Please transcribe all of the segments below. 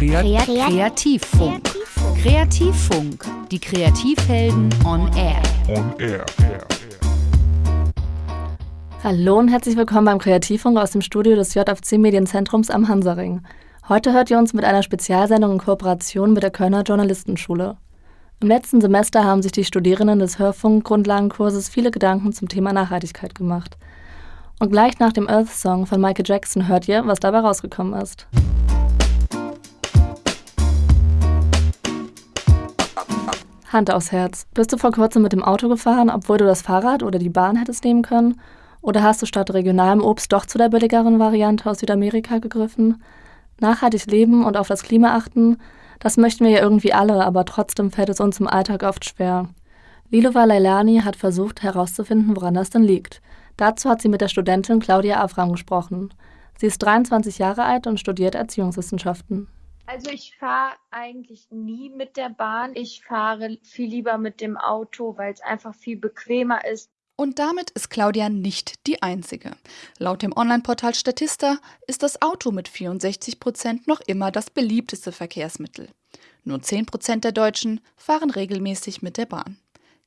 Kreativfunk. Kreativfunk. Die Kreativhelden on Air. On Air. Hallo und herzlich willkommen beim Kreativfunk aus dem Studio des JFC Medienzentrums am Hansaring. Heute hört ihr uns mit einer Spezialsendung in Kooperation mit der Kölner Journalistenschule. Im letzten Semester haben sich die Studierenden des Hörfunk-Grundlagenkurses viele Gedanken zum Thema Nachhaltigkeit gemacht. Und gleich nach dem Earth Song von Michael Jackson hört ihr, was dabei rausgekommen ist. Hand aufs Herz. Bist du vor kurzem mit dem Auto gefahren, obwohl du das Fahrrad oder die Bahn hättest nehmen können? Oder hast du statt regionalem Obst doch zu der billigeren Variante aus Südamerika gegriffen? Nachhaltig leben und auf das Klima achten, das möchten wir ja irgendwie alle, aber trotzdem fällt es uns im Alltag oft schwer. Lilova Leilani hat versucht herauszufinden, woran das denn liegt. Dazu hat sie mit der Studentin Claudia Afram gesprochen. Sie ist 23 Jahre alt und studiert Erziehungswissenschaften. Also ich fahre eigentlich nie mit der Bahn. Ich fahre viel lieber mit dem Auto, weil es einfach viel bequemer ist. Und damit ist Claudia nicht die Einzige. Laut dem Online-Portal Statista ist das Auto mit 64 Prozent noch immer das beliebteste Verkehrsmittel. Nur 10 Prozent der Deutschen fahren regelmäßig mit der Bahn.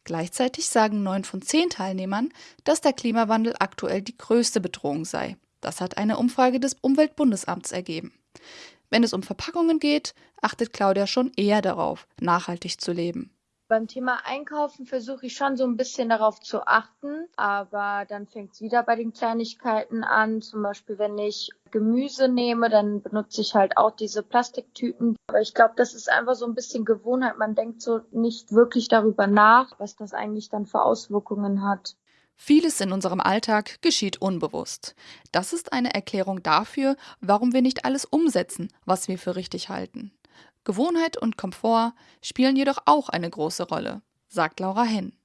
Gleichzeitig sagen neun von zehn Teilnehmern, dass der Klimawandel aktuell die größte Bedrohung sei. Das hat eine Umfrage des Umweltbundesamts ergeben. Wenn es um Verpackungen geht, achtet Claudia schon eher darauf, nachhaltig zu leben. Beim Thema Einkaufen versuche ich schon so ein bisschen darauf zu achten, aber dann fängt es wieder bei den Kleinigkeiten an. Zum Beispiel, wenn ich Gemüse nehme, dann benutze ich halt auch diese Plastiktüten. Aber ich glaube, das ist einfach so ein bisschen Gewohnheit. Man denkt so nicht wirklich darüber nach, was das eigentlich dann für Auswirkungen hat. Vieles in unserem Alltag geschieht unbewusst. Das ist eine Erklärung dafür, warum wir nicht alles umsetzen, was wir für richtig halten. Gewohnheit und Komfort spielen jedoch auch eine große Rolle, sagt Laura Henn.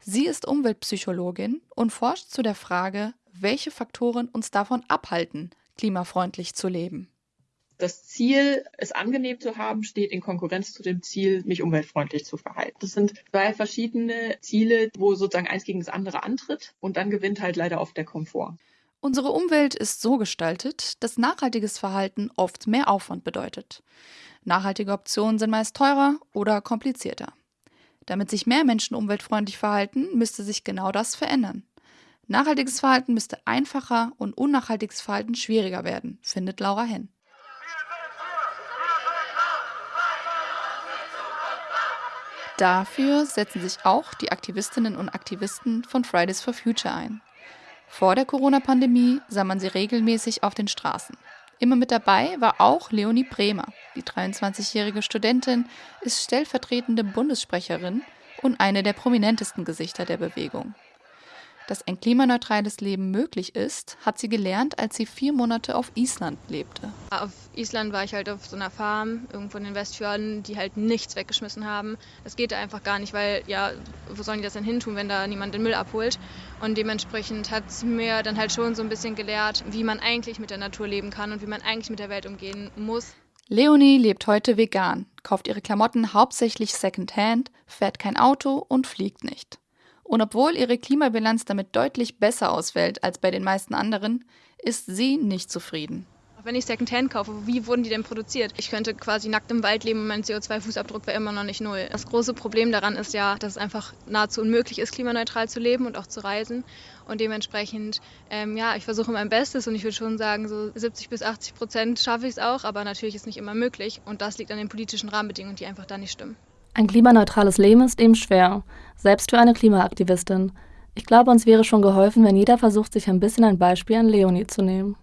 Sie ist Umweltpsychologin und forscht zu der Frage, welche Faktoren uns davon abhalten, klimafreundlich zu leben das Ziel, es angenehm zu haben, steht in Konkurrenz zu dem Ziel, mich umweltfreundlich zu verhalten. Das sind zwei verschiedene Ziele, wo sozusagen eins gegen das andere antritt und dann gewinnt halt leider oft der Komfort. Unsere Umwelt ist so gestaltet, dass nachhaltiges Verhalten oft mehr Aufwand bedeutet. Nachhaltige Optionen sind meist teurer oder komplizierter. Damit sich mehr Menschen umweltfreundlich verhalten, müsste sich genau das verändern. Nachhaltiges Verhalten müsste einfacher und unnachhaltiges Verhalten schwieriger werden, findet Laura Henn. Dafür setzen sich auch die Aktivistinnen und Aktivisten von Fridays for Future ein. Vor der Corona-Pandemie sah man sie regelmäßig auf den Straßen. Immer mit dabei war auch Leonie Bremer. Die 23-jährige Studentin ist stellvertretende Bundessprecherin und eine der prominentesten Gesichter der Bewegung. Dass ein klimaneutrales Leben möglich ist, hat sie gelernt, als sie vier Monate auf Island lebte. Auf Island war ich halt auf so einer Farm irgendwo in den Westfjorden, die halt nichts weggeschmissen haben. Das geht einfach gar nicht, weil ja, wo sollen die das denn hin tun, wenn da niemand den Müll abholt? Und dementsprechend hat es mir dann halt schon so ein bisschen gelehrt, wie man eigentlich mit der Natur leben kann und wie man eigentlich mit der Welt umgehen muss. Leonie lebt heute vegan, kauft ihre Klamotten hauptsächlich secondhand, fährt kein Auto und fliegt nicht. Und obwohl ihre Klimabilanz damit deutlich besser ausfällt als bei den meisten anderen, ist sie nicht zufrieden. Wenn ich Secondhand kaufe, wie wurden die denn produziert? Ich könnte quasi nackt im Wald leben und mein CO2-Fußabdruck wäre immer noch nicht null. Das große Problem daran ist ja, dass es einfach nahezu unmöglich ist, klimaneutral zu leben und auch zu reisen. Und dementsprechend, ähm, ja, ich versuche mein Bestes und ich würde schon sagen, so 70 bis 80 Prozent schaffe ich es auch, aber natürlich ist nicht immer möglich. Und das liegt an den politischen Rahmenbedingungen, die einfach da nicht stimmen. Ein klimaneutrales Leben ist eben schwer, selbst für eine Klimaaktivistin. Ich glaube, uns wäre schon geholfen, wenn jeder versucht, sich ein bisschen ein Beispiel an Leonie zu nehmen.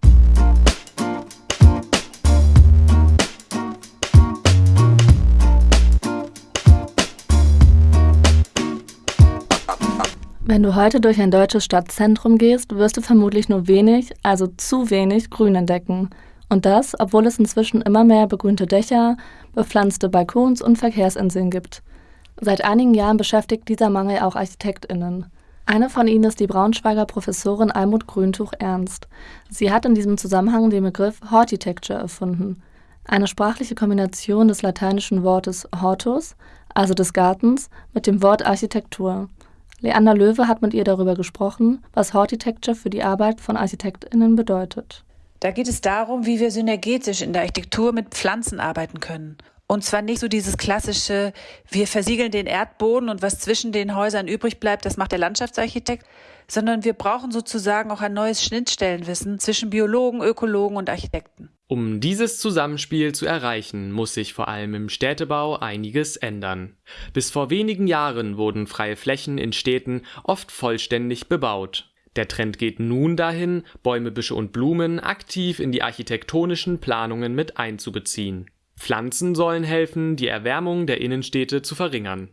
Wenn du heute durch ein deutsches Stadtzentrum gehst, wirst du vermutlich nur wenig, also zu wenig Grün entdecken. Und das, obwohl es inzwischen immer mehr begrünte Dächer, bepflanzte Balkons und Verkehrsinseln gibt. Seit einigen Jahren beschäftigt dieser Mangel auch ArchitektInnen. Eine von ihnen ist die Braunschweiger Professorin Almut Grüntuch Ernst. Sie hat in diesem Zusammenhang den Begriff Hortitecture erfunden. Eine sprachliche Kombination des lateinischen Wortes hortus, also des Gartens, mit dem Wort Architektur. Leander Löwe hat mit ihr darüber gesprochen, was Hortitecture für die Arbeit von ArchitektInnen bedeutet. Da geht es darum, wie wir synergetisch in der Architektur mit Pflanzen arbeiten können. Und zwar nicht so dieses klassische, wir versiegeln den Erdboden und was zwischen den Häusern übrig bleibt, das macht der Landschaftsarchitekt, sondern wir brauchen sozusagen auch ein neues Schnittstellenwissen zwischen Biologen, Ökologen und Architekten. Um dieses Zusammenspiel zu erreichen, muss sich vor allem im Städtebau einiges ändern. Bis vor wenigen Jahren wurden freie Flächen in Städten oft vollständig bebaut. Der Trend geht nun dahin, Bäume, Büsche und Blumen aktiv in die architektonischen Planungen mit einzubeziehen. Pflanzen sollen helfen, die Erwärmung der Innenstädte zu verringern.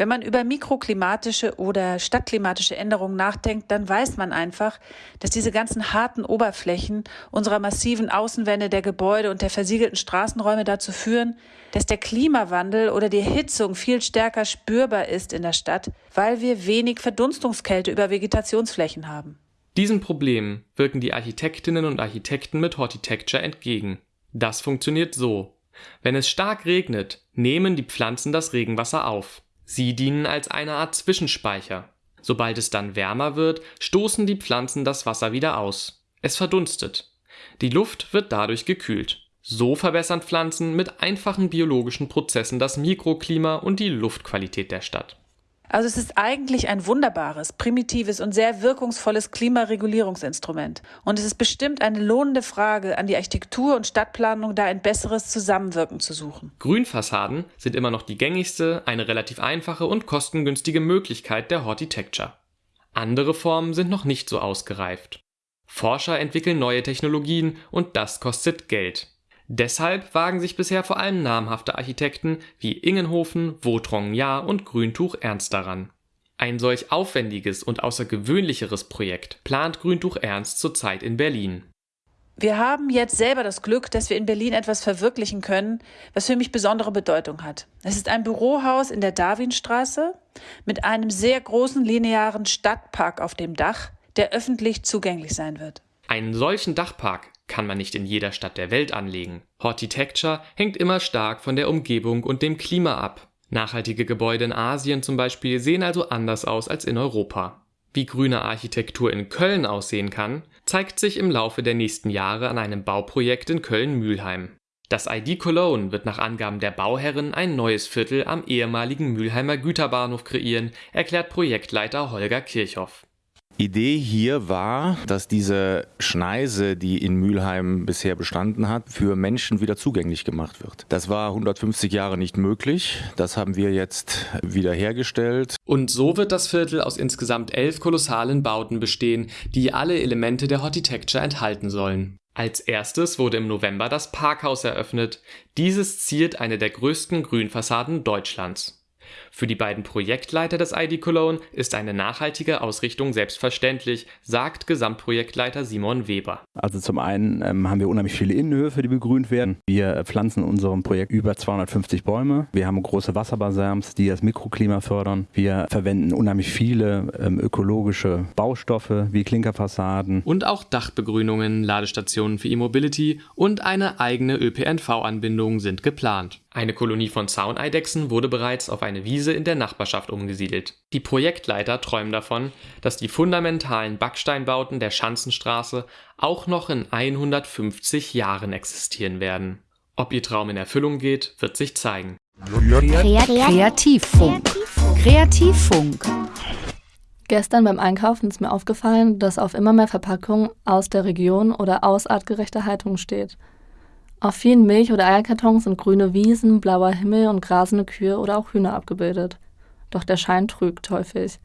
Wenn man über mikroklimatische oder stadtklimatische Änderungen nachdenkt, dann weiß man einfach, dass diese ganzen harten Oberflächen unserer massiven Außenwände der Gebäude und der versiegelten Straßenräume dazu führen, dass der Klimawandel oder die Erhitzung viel stärker spürbar ist in der Stadt, weil wir wenig Verdunstungskälte über Vegetationsflächen haben. Diesem Problem wirken die Architektinnen und Architekten mit Hortitecture entgegen. Das funktioniert so. Wenn es stark regnet, nehmen die Pflanzen das Regenwasser auf. Sie dienen als eine Art Zwischenspeicher. Sobald es dann wärmer wird, stoßen die Pflanzen das Wasser wieder aus. Es verdunstet. Die Luft wird dadurch gekühlt. So verbessern Pflanzen mit einfachen biologischen Prozessen das Mikroklima und die Luftqualität der Stadt. Also es ist eigentlich ein wunderbares, primitives und sehr wirkungsvolles Klimaregulierungsinstrument. Und es ist bestimmt eine lohnende Frage an die Architektur und Stadtplanung, da ein besseres Zusammenwirken zu suchen. Grünfassaden sind immer noch die gängigste, eine relativ einfache und kostengünstige Möglichkeit der Hortitecture. Andere Formen sind noch nicht so ausgereift. Forscher entwickeln neue Technologien und das kostet Geld. Deshalb wagen sich bisher vor allem namhafte Architekten wie Ingenhofen, Votrong Jahr und Grüntuch Ernst daran. Ein solch aufwendiges und außergewöhnlicheres Projekt plant Grüntuch Ernst zurzeit in Berlin. Wir haben jetzt selber das Glück, dass wir in Berlin etwas verwirklichen können, was für mich besondere Bedeutung hat. Es ist ein Bürohaus in der Darwinstraße mit einem sehr großen linearen Stadtpark auf dem Dach, der öffentlich zugänglich sein wird. Einen solchen Dachpark kann man nicht in jeder Stadt der Welt anlegen. Hortitecture hängt immer stark von der Umgebung und dem Klima ab. Nachhaltige Gebäude in Asien zum Beispiel sehen also anders aus als in Europa. Wie grüne Architektur in Köln aussehen kann, zeigt sich im Laufe der nächsten Jahre an einem Bauprojekt in Köln-Mühlheim. Das ID Cologne wird nach Angaben der Bauherren ein neues Viertel am ehemaligen Mülheimer Güterbahnhof kreieren, erklärt Projektleiter Holger Kirchhoff. Idee hier war, dass diese Schneise, die in Mülheim bisher bestanden hat, für Menschen wieder zugänglich gemacht wird. Das war 150 Jahre nicht möglich. Das haben wir jetzt wiederhergestellt. Und so wird das Viertel aus insgesamt elf kolossalen Bauten bestehen, die alle Elemente der Hortitecture enthalten sollen. Als erstes wurde im November das Parkhaus eröffnet. Dieses ziert eine der größten Grünfassaden Deutschlands. Für die beiden Projektleiter des ID Cologne ist eine nachhaltige Ausrichtung selbstverständlich, sagt Gesamtprojektleiter Simon Weber. Also zum einen ähm, haben wir unheimlich viele Innenhöfe, die begrünt werden. Wir pflanzen in unserem Projekt über 250 Bäume. Wir haben große Wasserbassins, die das Mikroklima fördern. Wir verwenden unheimlich viele ähm, ökologische Baustoffe wie Klinkerfassaden. Und auch Dachbegrünungen, Ladestationen für E-Mobility und eine eigene ÖPNV-Anbindung sind geplant. Eine Kolonie von Zauneidechsen wurde bereits auf eine Wiese in der Nachbarschaft umgesiedelt. Die Projektleiter träumen davon, dass die fundamentalen Backsteinbauten der Schanzenstraße auch noch in 150 Jahren existieren werden. Ob ihr Traum in Erfüllung geht, wird sich zeigen. Kreativfunk. Kreativfunk. Gestern beim Einkaufen ist mir aufgefallen, dass auf immer mehr Verpackungen aus der Region oder aus artgerechter Haltung steht. Auf vielen Milch- oder Eierkartons sind grüne Wiesen, blauer Himmel und grasende Kühe oder auch Hühner abgebildet. Doch der Schein trügt häufig.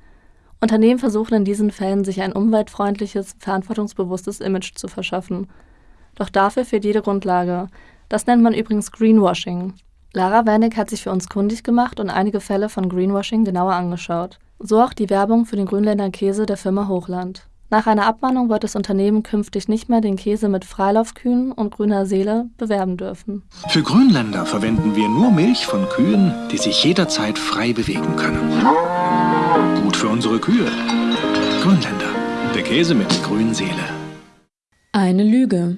Unternehmen versuchen in diesen Fällen, sich ein umweltfreundliches, verantwortungsbewusstes Image zu verschaffen. Doch dafür fehlt jede Grundlage. Das nennt man übrigens Greenwashing. Lara Wernick hat sich für uns kundig gemacht und einige Fälle von Greenwashing genauer angeschaut. So auch die Werbung für den Grünländer Käse der Firma Hochland. Nach einer Abmahnung wird das Unternehmen künftig nicht mehr den Käse mit Freilaufkühen und grüner Seele bewerben dürfen. Für Grünländer verwenden wir nur Milch von Kühen, die sich jederzeit frei bewegen können. Gut für unsere Kühe. Grünländer, der Käse mit Grünseele. Eine Lüge.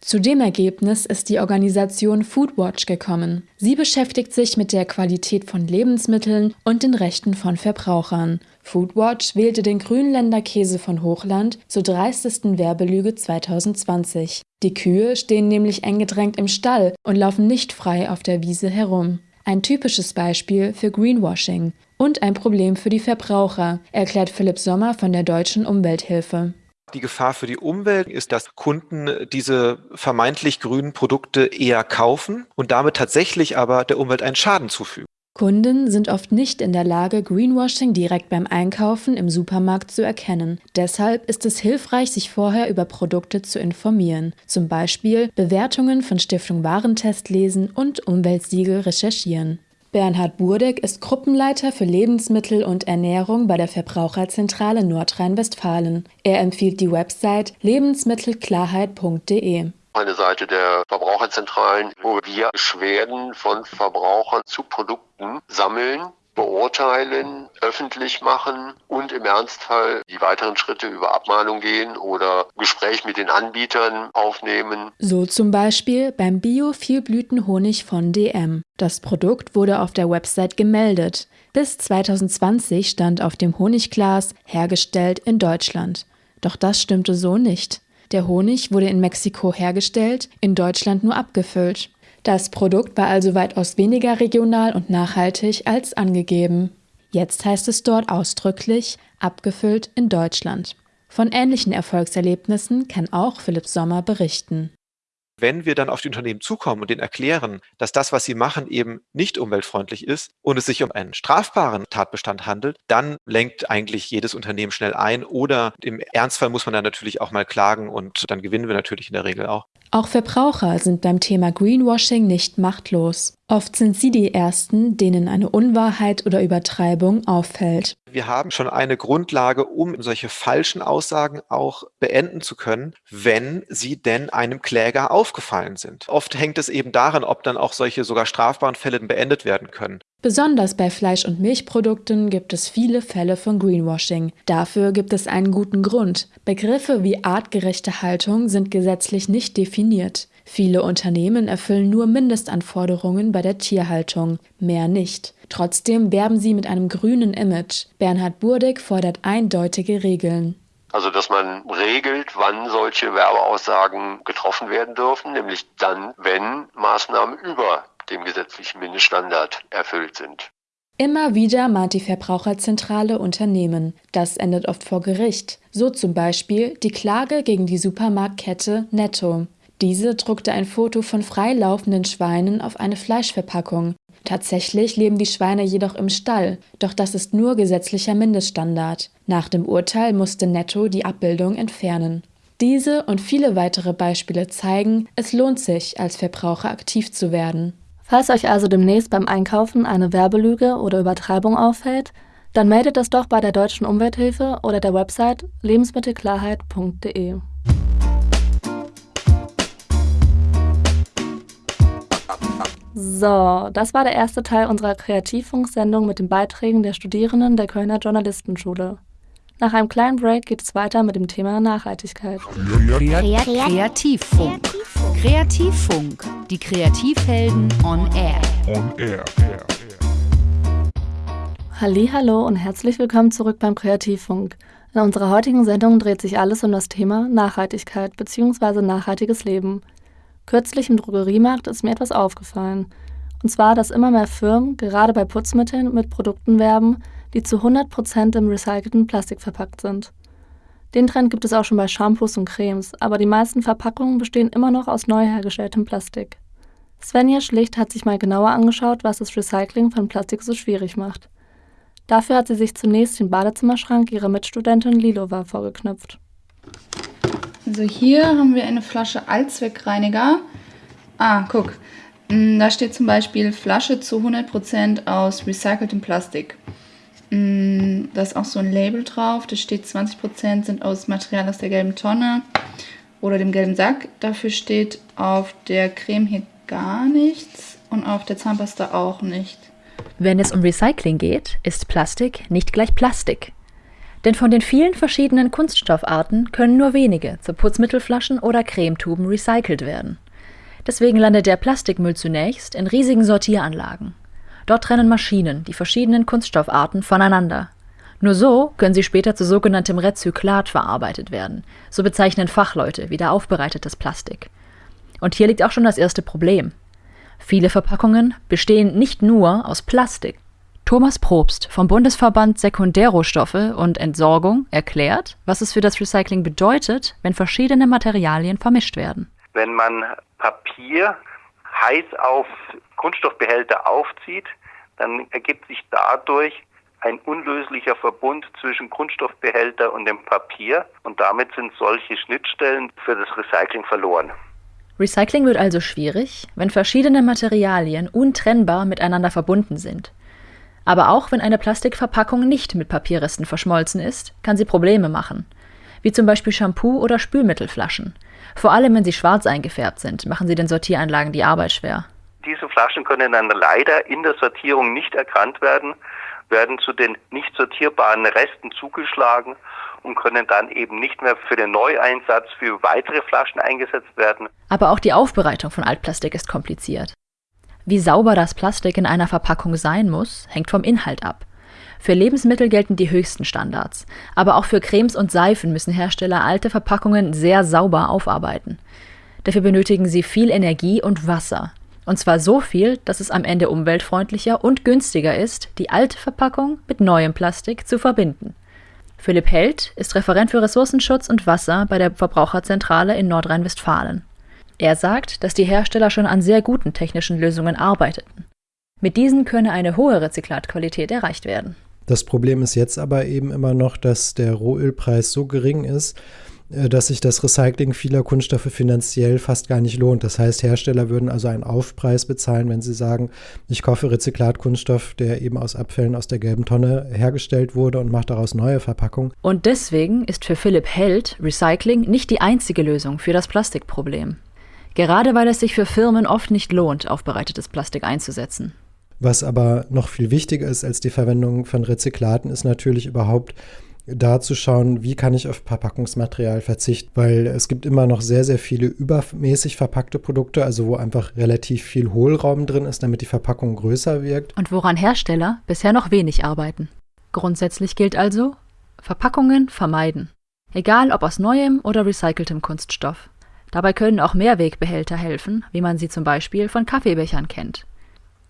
Zu dem Ergebnis ist die Organisation Foodwatch gekommen. Sie beschäftigt sich mit der Qualität von Lebensmitteln und den Rechten von Verbrauchern. Foodwatch wählte den Grünländer Käse von Hochland zur dreistesten Werbelüge 2020. Die Kühe stehen nämlich eng gedrängt im Stall und laufen nicht frei auf der Wiese herum. Ein typisches Beispiel für Greenwashing und ein Problem für die Verbraucher, erklärt Philipp Sommer von der Deutschen Umwelthilfe. Die Gefahr für die Umwelt ist, dass Kunden diese vermeintlich grünen Produkte eher kaufen und damit tatsächlich aber der Umwelt einen Schaden zufügen. Kunden sind oft nicht in der Lage, Greenwashing direkt beim Einkaufen im Supermarkt zu erkennen. Deshalb ist es hilfreich, sich vorher über Produkte zu informieren. Zum Beispiel Bewertungen von Stiftung Warentest lesen und Umweltsiegel recherchieren. Bernhard Burdeck ist Gruppenleiter für Lebensmittel und Ernährung bei der Verbraucherzentrale Nordrhein-Westfalen. Er empfiehlt die Website lebensmittelklarheit.de eine Seite der Verbraucherzentralen, wo wir Beschwerden von Verbrauchern zu Produkten sammeln beurteilen, öffentlich machen und im Ernstfall die weiteren Schritte über Abmahnung gehen oder Gespräch mit den Anbietern aufnehmen. So zum Beispiel beim Bio-Vielblütenhonig von DM. Das Produkt wurde auf der Website gemeldet. Bis 2020 stand auf dem Honigglas hergestellt in Deutschland. Doch das stimmte so nicht. Der Honig wurde in Mexiko hergestellt, in Deutschland nur abgefüllt. Das Produkt war also weitaus weniger regional und nachhaltig als angegeben. Jetzt heißt es dort ausdrücklich abgefüllt in Deutschland. Von ähnlichen Erfolgserlebnissen kann auch Philipp Sommer berichten. Wenn wir dann auf die Unternehmen zukommen und denen erklären, dass das, was sie machen, eben nicht umweltfreundlich ist und es sich um einen strafbaren Tatbestand handelt, dann lenkt eigentlich jedes Unternehmen schnell ein oder im Ernstfall muss man dann natürlich auch mal klagen und dann gewinnen wir natürlich in der Regel auch. Auch Verbraucher sind beim Thema Greenwashing nicht machtlos. Oft sind sie die Ersten, denen eine Unwahrheit oder Übertreibung auffällt. Wir haben schon eine Grundlage, um solche falschen Aussagen auch beenden zu können, wenn sie denn einem Kläger aufgefallen sind. Oft hängt es eben daran, ob dann auch solche sogar strafbaren Fälle beendet werden können. Besonders bei Fleisch- und Milchprodukten gibt es viele Fälle von Greenwashing. Dafür gibt es einen guten Grund. Begriffe wie artgerechte Haltung sind gesetzlich nicht definiert. Viele Unternehmen erfüllen nur Mindestanforderungen bei der Tierhaltung, mehr nicht. Trotzdem werben sie mit einem grünen Image. Bernhard Burdig fordert eindeutige Regeln. Also, dass man regelt, wann solche Werbeaussagen getroffen werden dürfen, nämlich dann, wenn Maßnahmen über dem gesetzlichen Mindeststandard erfüllt sind. Immer wieder mahnt die Verbraucherzentrale Unternehmen. Das endet oft vor Gericht. So zum Beispiel die Klage gegen die Supermarktkette Netto. Diese druckte ein Foto von freilaufenden Schweinen auf eine Fleischverpackung. Tatsächlich leben die Schweine jedoch im Stall, doch das ist nur gesetzlicher Mindeststandard. Nach dem Urteil musste Netto die Abbildung entfernen. Diese und viele weitere Beispiele zeigen, es lohnt sich, als Verbraucher aktiv zu werden. Falls euch also demnächst beim Einkaufen eine Werbelüge oder Übertreibung auffällt, dann meldet das doch bei der Deutschen Umwelthilfe oder der Website lebensmittelklarheit.de. So, das war der erste Teil unserer Kreativfunksendung mit den Beiträgen der Studierenden der Kölner Journalistenschule. Nach einem kleinen Break geht es weiter mit dem Thema Nachhaltigkeit. Kreativfunk. Kreativfunk. Die Kreativhelden on Air. On Air. Hallo und herzlich willkommen zurück beim Kreativfunk. In unserer heutigen Sendung dreht sich alles um das Thema Nachhaltigkeit bzw. nachhaltiges Leben. Kürzlich im Drogeriemarkt ist mir etwas aufgefallen. Und zwar, dass immer mehr Firmen, gerade bei Putzmitteln, mit Produkten werben, die zu 100% im recycelten Plastik verpackt sind. Den Trend gibt es auch schon bei Shampoos und Cremes, aber die meisten Verpackungen bestehen immer noch aus neu hergestelltem Plastik. Svenja Schlicht hat sich mal genauer angeschaut, was das Recycling von Plastik so schwierig macht. Dafür hat sie sich zunächst den Badezimmerschrank ihrer Mitstudentin Lilova vorgeknüpft. Also hier haben wir eine Flasche Allzweckreiniger. Ah, guck. Mm, da steht zum Beispiel Flasche zu 100% aus recyceltem Plastik. Mm, da ist auch so ein Label drauf. Da steht 20% sind aus Material aus der gelben Tonne oder dem gelben Sack. Dafür steht auf der Creme hier gar nichts und auf der Zahnpasta auch nicht. Wenn es um Recycling geht, ist Plastik nicht gleich Plastik. Denn von den vielen verschiedenen Kunststoffarten können nur wenige zu Putzmittelflaschen oder Cremetuben recycelt werden. Deswegen landet der Plastikmüll zunächst in riesigen Sortieranlagen. Dort trennen Maschinen die verschiedenen Kunststoffarten voneinander. Nur so können sie später zu sogenanntem Rezyklat verarbeitet werden. So bezeichnen Fachleute wieder aufbereitetes Plastik. Und hier liegt auch schon das erste Problem. Viele Verpackungen bestehen nicht nur aus Plastik. Thomas Probst vom Bundesverband Sekundärrohstoffe und Entsorgung erklärt, was es für das Recycling bedeutet, wenn verschiedene Materialien vermischt werden. Wenn man Papier heiß auf Kunststoffbehälter aufzieht, dann ergibt sich dadurch ein unlöslicher Verbund zwischen Kunststoffbehälter und dem Papier und damit sind solche Schnittstellen für das Recycling verloren. Recycling wird also schwierig, wenn verschiedene Materialien untrennbar miteinander verbunden sind. Aber auch wenn eine Plastikverpackung nicht mit Papierresten verschmolzen ist, kann sie Probleme machen. Wie zum Beispiel Shampoo oder Spülmittelflaschen. Vor allem wenn sie schwarz eingefärbt sind, machen sie den Sortieranlagen die Arbeit schwer. Diese Flaschen können dann leider in der Sortierung nicht erkannt werden, werden zu den nicht sortierbaren Resten zugeschlagen und können dann eben nicht mehr für den Neueinsatz für weitere Flaschen eingesetzt werden. Aber auch die Aufbereitung von Altplastik ist kompliziert. Wie sauber das Plastik in einer Verpackung sein muss, hängt vom Inhalt ab. Für Lebensmittel gelten die höchsten Standards, aber auch für Cremes und Seifen müssen Hersteller alte Verpackungen sehr sauber aufarbeiten. Dafür benötigen sie viel Energie und Wasser, und zwar so viel, dass es am Ende umweltfreundlicher und günstiger ist, die alte Verpackung mit neuem Plastik zu verbinden. Philipp Held ist Referent für Ressourcenschutz und Wasser bei der Verbraucherzentrale in Nordrhein-Westfalen. Er sagt, dass die Hersteller schon an sehr guten technischen Lösungen arbeiteten. Mit diesen könne eine hohe Rezyklatqualität erreicht werden. Das Problem ist jetzt aber eben immer noch, dass der Rohölpreis so gering ist, dass sich das Recycling vieler Kunststoffe finanziell fast gar nicht lohnt. Das heißt, Hersteller würden also einen Aufpreis bezahlen, wenn sie sagen, ich kaufe Rezyklatkunststoff, der eben aus Abfällen aus der gelben Tonne hergestellt wurde und mache daraus neue Verpackungen. Und deswegen ist für Philipp Held Recycling nicht die einzige Lösung für das Plastikproblem. Gerade weil es sich für Firmen oft nicht lohnt, aufbereitetes Plastik einzusetzen. Was aber noch viel wichtiger ist als die Verwendung von Rezyklaten, ist natürlich überhaupt da zu schauen, wie kann ich auf Verpackungsmaterial verzichten, weil es gibt immer noch sehr, sehr viele übermäßig verpackte Produkte, also wo einfach relativ viel Hohlraum drin ist, damit die Verpackung größer wirkt. Und woran Hersteller bisher noch wenig arbeiten. Grundsätzlich gilt also, Verpackungen vermeiden. Egal ob aus neuem oder recyceltem Kunststoff. Dabei können auch Mehrwegbehälter helfen, wie man sie zum Beispiel von Kaffeebechern kennt.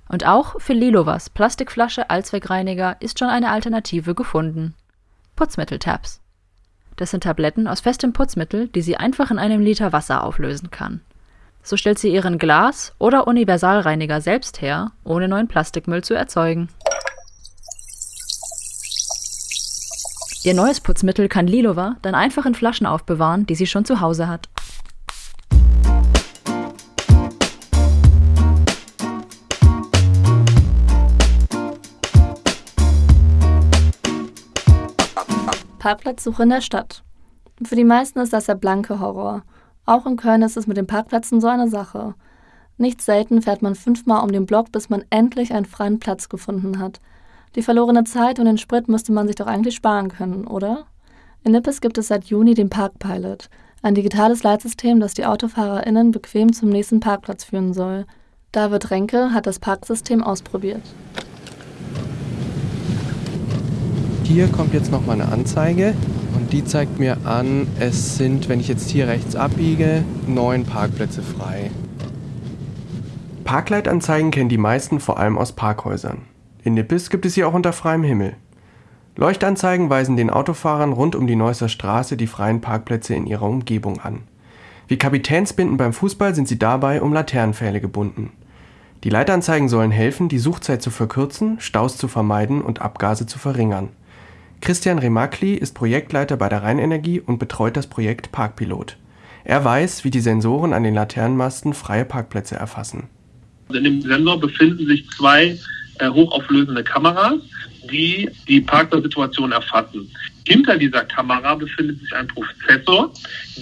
Und auch für Lilovas Plastikflasche Allzweckreiniger ist schon eine Alternative gefunden. Putzmittel-Tabs. Das sind Tabletten aus festem Putzmittel, die sie einfach in einem Liter Wasser auflösen kann. So stellt sie ihren Glas- oder Universalreiniger selbst her, ohne neuen Plastikmüll zu erzeugen. Ihr neues Putzmittel kann Lilova dann einfach in Flaschen aufbewahren, die sie schon zu Hause hat. Parkplatzsuche in der Stadt. Für die meisten ist das der blanke Horror. Auch in Köln ist es mit den Parkplätzen so eine Sache. Nicht selten fährt man fünfmal um den Block, bis man endlich einen freien Platz gefunden hat. Die verlorene Zeit und den Sprit müsste man sich doch eigentlich sparen können, oder? In Nippes gibt es seit Juni den Parkpilot, ein digitales Leitsystem, das die AutofahrerInnen bequem zum nächsten Parkplatz führen soll. David Renke hat das Parksystem ausprobiert. Hier kommt jetzt noch mal eine Anzeige und die zeigt mir an, es sind, wenn ich jetzt hier rechts abbiege, neun Parkplätze frei. Parkleitanzeigen kennen die meisten vor allem aus Parkhäusern. In Nippes gibt es sie auch unter freiem Himmel. Leuchtanzeigen weisen den Autofahrern rund um die Neusser Straße die freien Parkplätze in ihrer Umgebung an. Wie Kapitänsbinden beim Fußball sind sie dabei um Laternenpfähle gebunden. Die Leitanzeigen sollen helfen, die Suchzeit zu verkürzen, Staus zu vermeiden und Abgase zu verringern. Christian Remakli ist Projektleiter bei der Rheinenergie und betreut das Projekt Parkpilot. Er weiß, wie die Sensoren an den Laternenmasten freie Parkplätze erfassen. In dem Sensor befinden sich zwei äh, hochauflösende Kameras, die die Parkplatzsituation erfassen. Hinter dieser Kamera befindet sich ein Prozessor,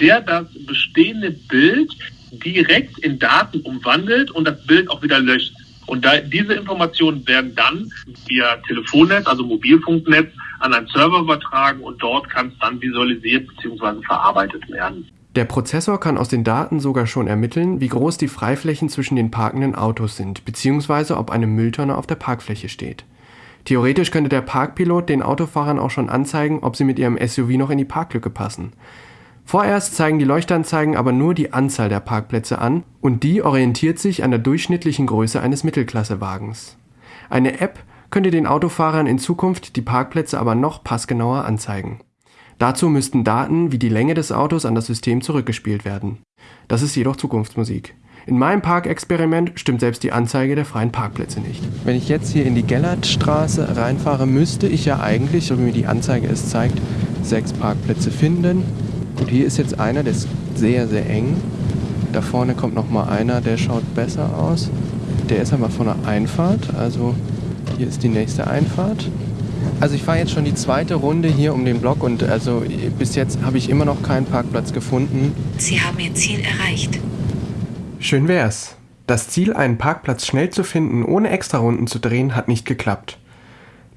der das bestehende Bild direkt in Daten umwandelt und das Bild auch wieder löscht. Und da, diese Informationen werden dann via Telefonnetz, also Mobilfunknetz, an einen Server übertragen und dort kann es dann visualisiert bzw. verarbeitet werden. Der Prozessor kann aus den Daten sogar schon ermitteln, wie groß die Freiflächen zwischen den parkenden Autos sind, bzw. ob eine Mülltonne auf der Parkfläche steht. Theoretisch könnte der Parkpilot den Autofahrern auch schon anzeigen, ob sie mit ihrem SUV noch in die Parklücke passen. Vorerst zeigen die Leuchtanzeigen aber nur die Anzahl der Parkplätze an und die orientiert sich an der durchschnittlichen Größe eines Mittelklassewagens. Eine App könnte den Autofahrern in Zukunft die Parkplätze aber noch passgenauer anzeigen. Dazu müssten Daten wie die Länge des Autos an das System zurückgespielt werden. Das ist jedoch Zukunftsmusik. In meinem Parkexperiment stimmt selbst die Anzeige der freien Parkplätze nicht. Wenn ich jetzt hier in die Gellertstraße reinfahre, müsste ich ja eigentlich, so wie mir die Anzeige es zeigt, sechs Parkplätze finden. Gut, hier ist jetzt einer, der ist sehr, sehr eng. Da vorne kommt noch mal einer, der schaut besser aus. Der ist aber von der Einfahrt, also hier ist die nächste Einfahrt. Also ich fahre jetzt schon die zweite Runde hier um den Block und also bis jetzt habe ich immer noch keinen Parkplatz gefunden. Sie haben Ihr Ziel erreicht. Schön wär's. Das Ziel, einen Parkplatz schnell zu finden, ohne Extrarunden zu drehen, hat nicht geklappt.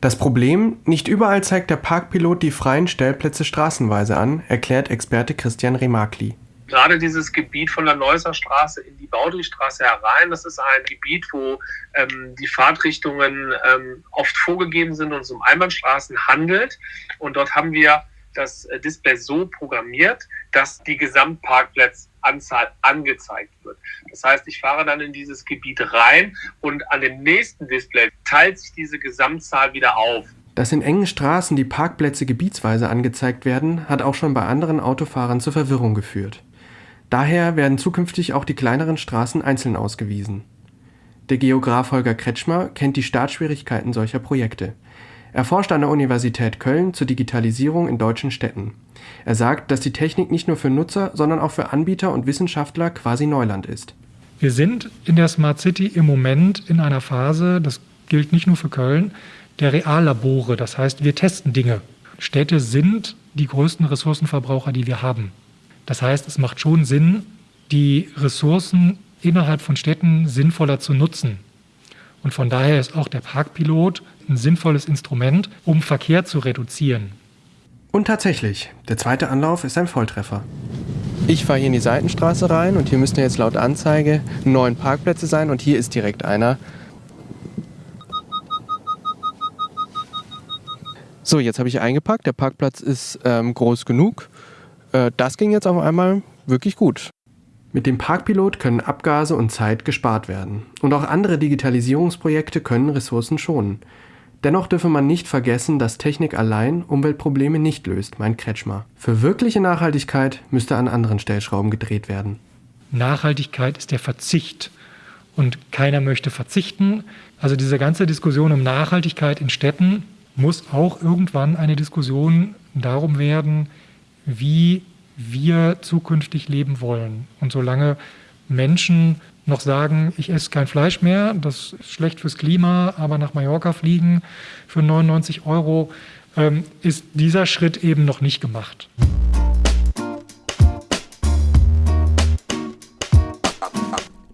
Das Problem, nicht überall zeigt der Parkpilot die freien Stellplätze straßenweise an, erklärt Experte Christian Remakli. Gerade dieses Gebiet von der Neusser Straße in die Baudrichstraße herein, das ist ein Gebiet, wo ähm, die Fahrtrichtungen ähm, oft vorgegeben sind und es um Einbahnstraßen handelt. Und dort haben wir das äh, Display so programmiert, dass die Gesamtparkplatzanzahl angezeigt wird. Das heißt, ich fahre dann in dieses Gebiet rein und an dem nächsten Display teilt sich diese Gesamtzahl wieder auf. Dass in engen Straßen die Parkplätze gebietsweise angezeigt werden, hat auch schon bei anderen Autofahrern zur Verwirrung geführt. Daher werden zukünftig auch die kleineren Straßen einzeln ausgewiesen. Der Geograf Holger Kretschmer kennt die Startschwierigkeiten solcher Projekte. Er forscht an der Universität Köln zur Digitalisierung in deutschen Städten. Er sagt, dass die Technik nicht nur für Nutzer, sondern auch für Anbieter und Wissenschaftler quasi Neuland ist. Wir sind in der Smart City im Moment in einer Phase, das gilt nicht nur für Köln, der Reallabore. Das heißt, wir testen Dinge. Städte sind die größten Ressourcenverbraucher, die wir haben. Das heißt, es macht schon Sinn, die Ressourcen innerhalb von Städten sinnvoller zu nutzen. Und von daher ist auch der Parkpilot ein sinnvolles Instrument, um Verkehr zu reduzieren. Und tatsächlich, der zweite Anlauf ist ein Volltreffer. Ich fahre hier in die Seitenstraße rein und hier müssten jetzt laut Anzeige neun Parkplätze sein und hier ist direkt einer. So, jetzt habe ich eingepackt. Der Parkplatz ist ähm, groß genug. Äh, das ging jetzt auf einmal wirklich gut. Mit dem Parkpilot können Abgase und Zeit gespart werden. Und auch andere Digitalisierungsprojekte können Ressourcen schonen. Dennoch dürfe man nicht vergessen, dass Technik allein Umweltprobleme nicht löst, meint Kretschmer. Für wirkliche Nachhaltigkeit müsste an anderen Stellschrauben gedreht werden. Nachhaltigkeit ist der Verzicht. Und keiner möchte verzichten. Also diese ganze Diskussion um Nachhaltigkeit in Städten muss auch irgendwann eine Diskussion darum werden, wie wir zukünftig leben wollen. Und solange Menschen noch sagen, ich esse kein Fleisch mehr, das ist schlecht fürs Klima, aber nach Mallorca fliegen für 99 Euro, ähm, ist dieser Schritt eben noch nicht gemacht.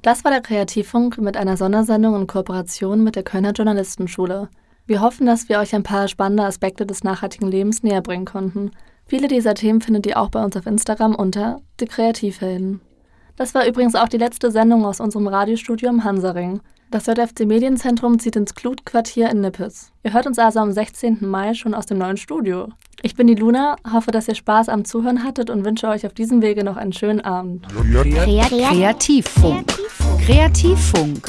Das war der Kreativfunk mit einer Sondersendung in Kooperation mit der Kölner Journalistenschule. Wir hoffen, dass wir euch ein paar spannende Aspekte des nachhaltigen Lebens näher bringen konnten. Viele dieser Themen findet ihr auch bei uns auf Instagram unter die Kreativhelden. Das war übrigens auch die letzte Sendung aus unserem Radiostudio im Hansaring. Das JFC Medienzentrum zieht ins Klutquartier in Nippes. Ihr hört uns also am 16. Mai schon aus dem neuen Studio. Ich bin die Luna, hoffe, dass ihr Spaß am Zuhören hattet und wünsche euch auf diesem Wege noch einen schönen Abend. Kreativfunk. Kreativfunk.